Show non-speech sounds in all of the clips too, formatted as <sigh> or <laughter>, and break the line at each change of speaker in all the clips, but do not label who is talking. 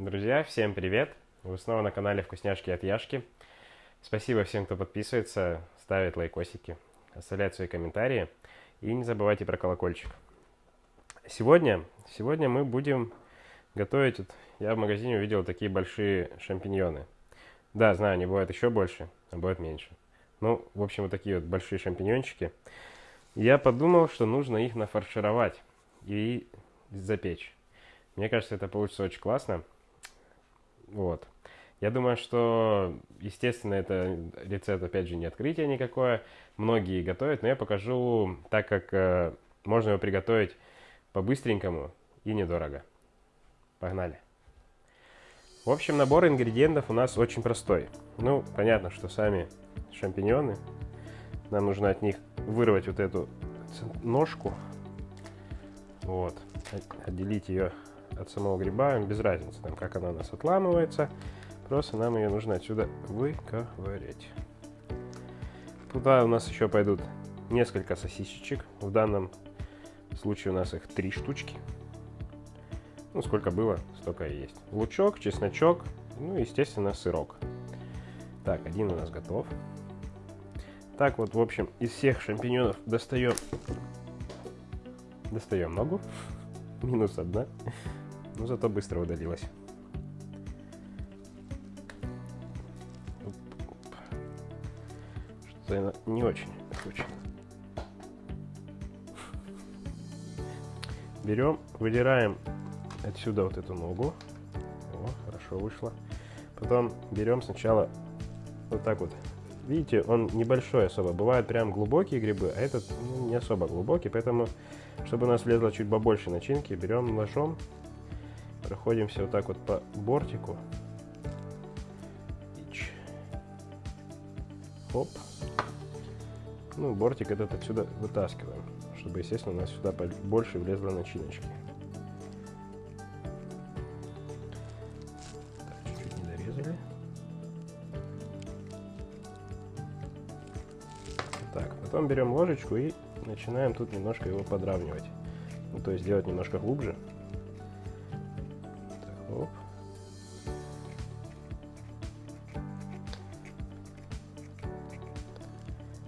Друзья, всем привет! Вы снова на канале Вкусняшки от Яшки. Спасибо всем, кто подписывается, ставит лайкосики, оставляет свои комментарии. И не забывайте про колокольчик. Сегодня, сегодня мы будем готовить... Вот, я в магазине увидел такие большие шампиньоны. Да, знаю, они бывают еще больше, а бывают меньше. Ну, в общем, вот такие вот большие шампиньончики. Я подумал, что нужно их нафаршировать и запечь. Мне кажется, это получится очень классно. Вот. Я думаю, что, естественно, это рецепт, опять же, не открытие никакое. Многие готовят, но я покажу так, как э, можно его приготовить по-быстренькому и недорого. Погнали. В общем, набор ингредиентов у нас очень простой. Ну, понятно, что сами шампиньоны. Нам нужно от них вырвать вот эту ножку. Вот. Отделить ее от самого гриба, без разницы, там, как она у нас отламывается. Просто нам ее нужно отсюда выковырять. Туда у нас еще пойдут несколько сосисечек. В данном случае у нас их три штучки. Ну, сколько было, столько и есть. Лучок, чесночок, ну, естественно, сырок. Так, один у нас готов. Так вот, в общем, из всех шампиньонов достаем... Достаем ногу. <laughs> Минус одна. Но зато быстро удалилась. Что-то не очень хочет. Берем, выдираем отсюда вот эту ногу. О, хорошо вышло. Потом берем сначала вот так вот. Видите, он небольшой особо. Бывают прям глубокие грибы, а этот ну, не особо глубокий. Поэтому, чтобы у нас влезло чуть побольше начинки, берем ножом, проходимся вот так вот по бортику. Хоп. Ну, бортик этот отсюда вытаскиваем, чтобы, естественно, у нас сюда больше влезло начиночки. Потом берем ложечку и начинаем тут немножко его подравнивать. Ну, то есть делать немножко глубже. Оп.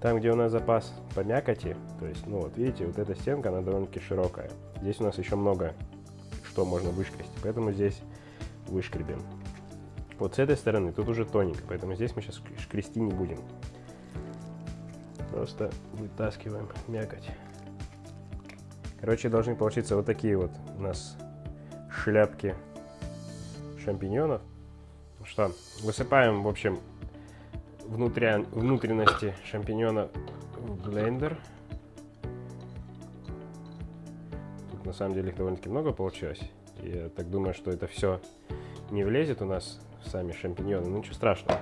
Там, где у нас запас по мякоти, то есть, ну вот видите, вот эта стенка, она довольно-таки широкая. Здесь у нас еще много что можно вышкрести, поэтому здесь вышкребем. Вот с этой стороны тут уже тоненько, поэтому здесь мы сейчас шкрести не будем. Просто вытаскиваем мякоть. Короче, должны получиться вот такие вот у нас шляпки шампиньонов. Что, высыпаем, в общем, внутря... внутренности шампиньона в блендер. Тут на самом деле их довольно-таки много получилось. Я так думаю, что это все не влезет у нас в сами шампиньоны. Ну ничего страшного.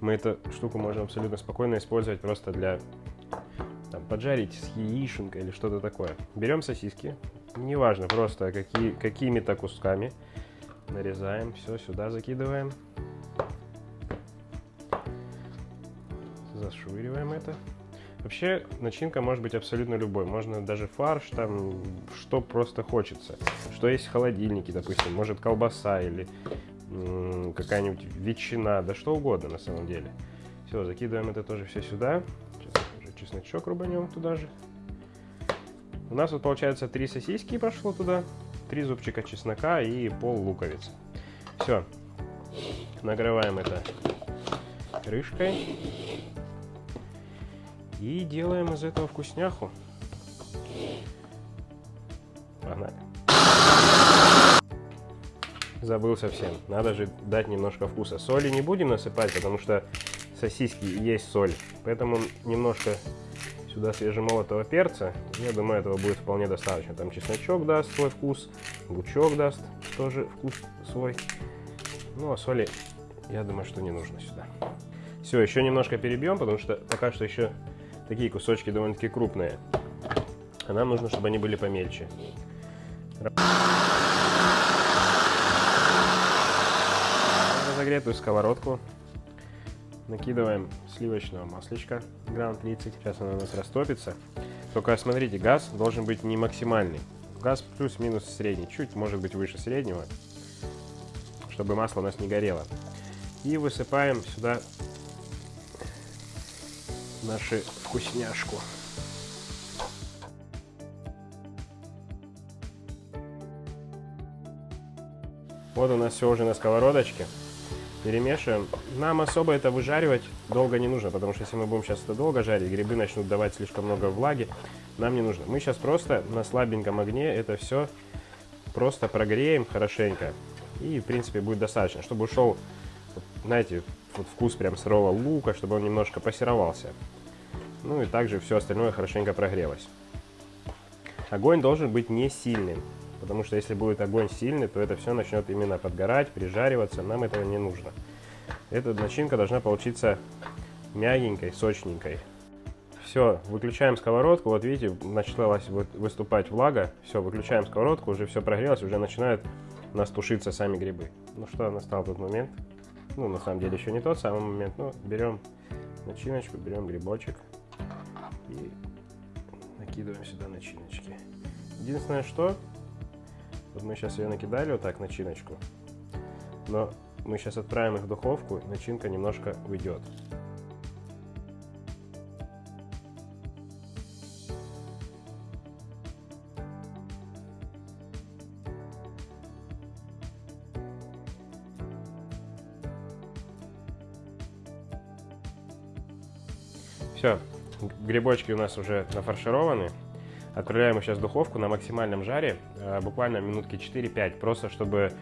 Мы эту штуку можем абсолютно спокойно использовать просто для там, поджарить с яишенкой или что-то такое. Берем сосиски, неважно, просто какие, какими-то кусками. Нарезаем, все сюда закидываем. Зашвыриваем это. Вообще, начинка может быть абсолютно любой. Можно даже фарш, там, что просто хочется. Что есть в холодильнике, допустим. Может колбаса или какая-нибудь ветчина, да что угодно на самом деле. Все, закидываем это тоже все сюда. Сейчас уже чесночок рубанем туда же. У нас вот получается три сосиски пошло туда, три зубчика чеснока и пол луковицы. Все, накрываем это крышкой и делаем из этого вкусняху. Погнали забыл совсем. Надо же дать немножко вкуса. Соли не будем насыпать, потому что сосиски есть соль. Поэтому немножко сюда свежемолотого перца. Я думаю, этого будет вполне достаточно. Там чесночок даст свой вкус, лучок даст тоже вкус свой. Ну, а соли, я думаю, что не нужно сюда. Все, еще немножко перебьем, потому что пока что еще такие кусочки довольно-таки крупные. А нам нужно, чтобы они были помельче разогретую сковородку. Накидываем сливочного маслечка, грамм 30. Сейчас оно у нас растопится. Только смотрите, газ должен быть не максимальный. Газ плюс-минус средний, чуть может быть выше среднего, чтобы масло у нас не горело. И высыпаем сюда нашу вкусняшку. Вот у нас все уже на сковородочке. Перемешиваем. Нам особо это выжаривать долго не нужно, потому что если мы будем сейчас это долго жарить, грибы начнут давать слишком много влаги. Нам не нужно. Мы сейчас просто на слабеньком огне это все просто прогреем хорошенько. И, в принципе, будет достаточно, чтобы ушел, знаете, вот вкус прям сырого лука, чтобы он немножко пассеровался. Ну и также все остальное хорошенько прогрелось. Огонь должен быть не сильным, потому что если будет огонь сильный, то это все начнет именно подгорать, прижариваться, нам этого не нужно. Эта начинка должна получиться мягенькой, сочненькой. Все, выключаем сковородку, вот видите, началась выступать влага, все, выключаем сковородку, уже все прогрелось, уже начинают нас тушиться сами грибы. Ну что, настал тот момент, ну на самом деле еще не тот самый момент, но берем начиночку, берем грибочек, и накидываем сюда начиночки. Единственное, что вот мы сейчас ее накидали вот так, начиночку, но мы сейчас отправим их в духовку, начинка немножко уйдет. Все, Грибочки у нас уже нафаршированы. Отправляем сейчас духовку на максимальном жаре, э, буквально минутки 4-5, просто чтобы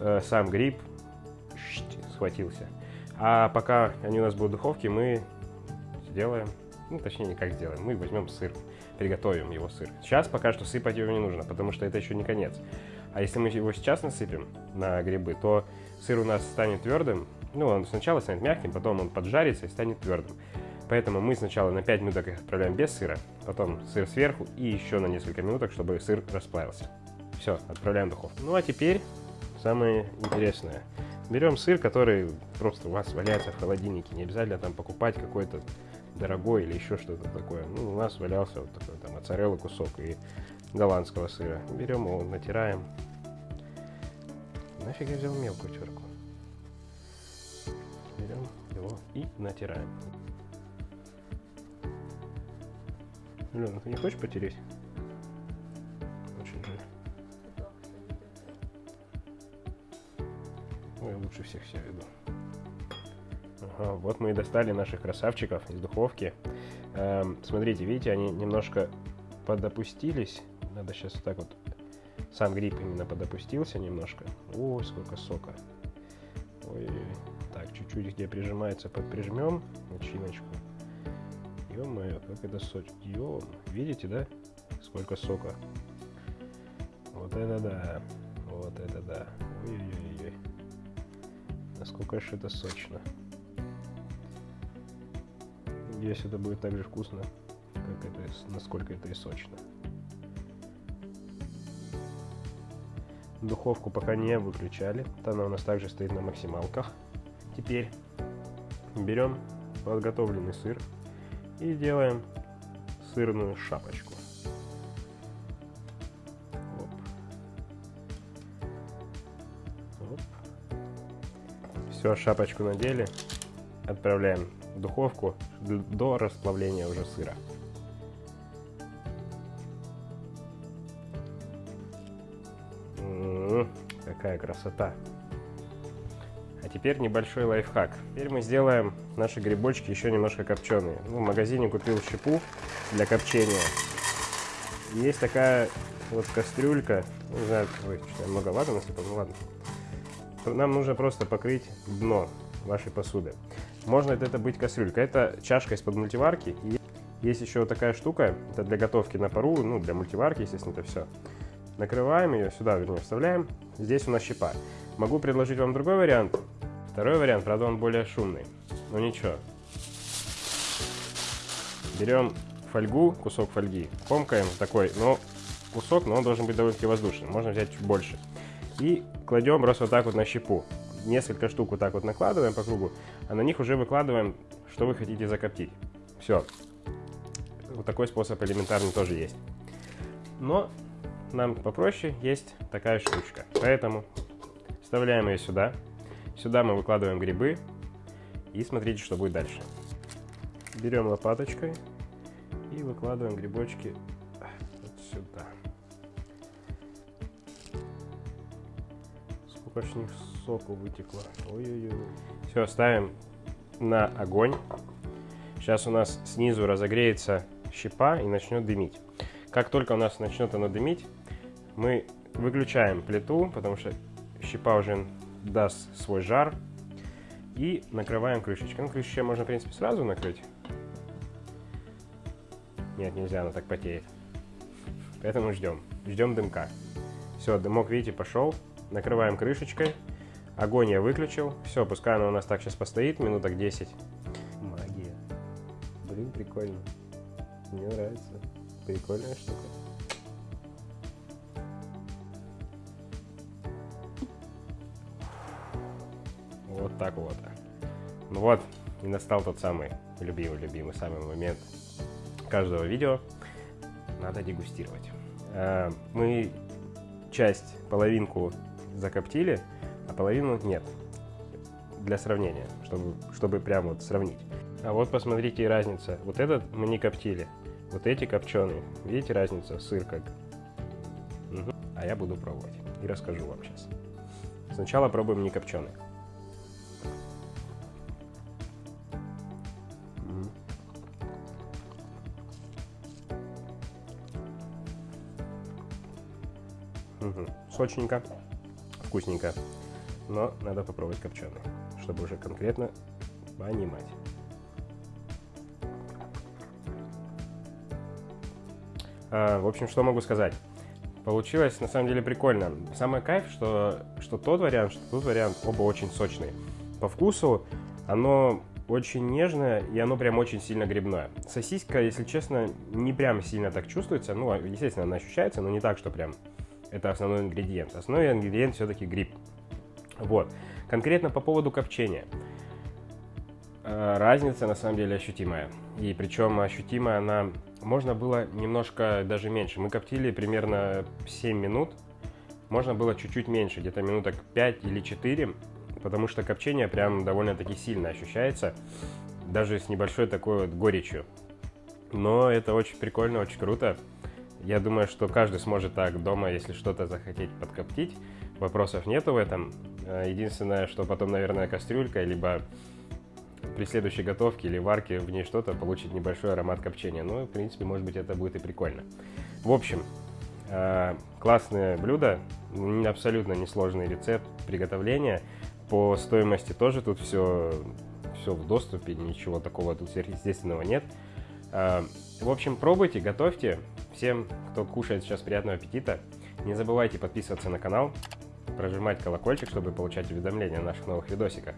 э, сам гриб схватился. А пока они у нас будут в духовке, мы сделаем, ну точнее не как сделаем, мы возьмем сыр, приготовим его сыр. Сейчас пока что сыпать его не нужно, потому что это еще не конец. А если мы его сейчас насыпем на грибы, то сыр у нас станет твердым, ну он сначала станет мягким, потом он поджарится и станет твердым. Поэтому мы сначала на 5 минуток их отправляем без сыра, потом сыр сверху и еще на несколько минуток, чтобы сыр расплавился. Все, отправляем в духовку. Ну а теперь самое интересное. Берем сыр, который просто у вас валяется в холодильнике. Не обязательно там покупать какой-то дорогой или еще что-то такое. Ну, у нас валялся вот такой там моцарелла кусок и голландского сыра. Берем его, натираем. Нафиг я взял мелкую терку. Берем его и натираем. Лена, ты не хочешь потереть? Очень жаль. Ой, лучше всех себя веду. Ага, вот мы и достали наших красавчиков из духовки. Эм, смотрите, видите, они немножко подопустились. Надо сейчас вот так вот. Сам гриб именно подопустился немножко. Ой, сколько сока. Ой, так, чуть-чуть где прижимается, подприжмем начиночку. Ё-моё, как это сочно. Ё, видите, да? Сколько сока. Вот это да. Вот это да. Ой-ой-ой. Насколько же это сочно. Надеюсь, это будет так же вкусно, как это, насколько это и сочно. Духовку пока не выключали. Она у нас также стоит на максималках. Теперь берем подготовленный сыр и делаем сырную шапочку. Оп. Оп. Все, шапочку надели, отправляем в духовку до расплавления уже сыра. М -м -м, какая красота! А теперь небольшой лайфхак. Теперь мы сделаем наши грибочки еще немножко копченые. Ну, в магазине купил щепу для копчения. Есть такая вот кастрюлька. Ну, не знаю, ой, что я многовато насыпал, ну ладно. Нам нужно просто покрыть дно вашей посуды. Можно это быть кастрюлька. Это чашка из-под мультиварки. И есть еще вот такая штука. Это для готовки на пару, ну, для мультиварки, естественно, это все. Накрываем ее, сюда, вернее, вставляем. Здесь у нас щепа. Могу предложить вам другой вариант. Второй вариант, правда, он более шумный. Но ничего. Берем фольгу, кусок фольги, комкаем такой, но кусок, но он должен быть довольно-таки воздушный. Можно взять чуть больше. И кладем просто вот так вот на щепу. Несколько штук вот так вот накладываем по кругу, а на них уже выкладываем, что вы хотите закоптить. Все. Вот такой способ элементарный тоже есть. Но нам попроще есть такая штучка. Поэтому Вставляем ее сюда. Сюда мы выкладываем грибы. И смотрите, что будет дальше. Берем лопаточкой и выкладываем грибочки вот сюда. Сколько ж них соку вытекло. Ой-ой-ой. Все, ставим на огонь. Сейчас у нас снизу разогреется щепа и начнет дымить. Как только у нас начнет оно дымить, мы выключаем плиту, потому что щепа уже даст свой жар. И накрываем крышечкой. Ну, крышечкой можно, в принципе, сразу накрыть. Нет, нельзя, она так потеет. Поэтому ждем. Ждем дымка. Все, дымок, видите, пошел. Накрываем крышечкой. Огонь я выключил. Все, пускай она у нас так сейчас постоит, минуток 10. Магия. Блин, прикольно. Мне нравится. Прикольная штука. Так вот. Ну вот, и настал тот самый любимый-любимый самый момент каждого видео. Надо дегустировать. А, мы часть, половинку закоптили, а половину нет. Для сравнения, чтобы, чтобы прям вот сравнить. А вот посмотрите разница. Вот этот мы не коптили, вот эти копченые. Видите разницу? Сыр как. Угу. А я буду пробовать и расскажу вам сейчас. Сначала пробуем не копченый. Сочненько, вкусненько. Но надо попробовать копченый, чтобы уже конкретно понимать. А, в общем, что могу сказать? Получилось на самом деле прикольно. Самый кайф, что, что тот вариант, что тот вариант, оба очень сочные. По вкусу оно очень нежное, и оно прям очень сильно грибное. Сосиска, если честно, не прям сильно так чувствуется. Ну, естественно, она ощущается, но не так, что прям это основной ингредиент. Основной ингредиент все-таки гриб. Вот. Конкретно по поводу копчения. Э, разница на самом деле ощутимая. И причем ощутимая она... Можно было немножко даже меньше. Мы коптили примерно 7 минут. Можно было чуть-чуть меньше, где-то минуток 5 или 4. Потому что копчение прям довольно-таки сильно ощущается. Даже с небольшой такой вот горечью. Но это очень прикольно, очень круто. Я думаю, что каждый сможет так дома, если что-то захотеть подкоптить. Вопросов нету в этом. Э, единственное, что потом, наверное, кастрюлька, либо при следующей готовке или варке в ней что-то получить небольшой аромат копчения. Ну, в принципе, может быть, это будет и прикольно. В общем, э, классное блюдо, абсолютно несложный рецепт приготовления. По стоимости тоже тут все, все в доступе, ничего такого тут сверхъестественного нет. Э, в общем, пробуйте, готовьте. Всем, кто кушает сейчас, приятного аппетита. Не забывайте подписываться на канал, прожимать колокольчик, чтобы получать уведомления о наших новых видосиках.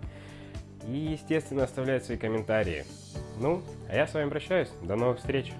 И, естественно, оставлять свои комментарии. Ну, а я с вами прощаюсь. До новых встреч!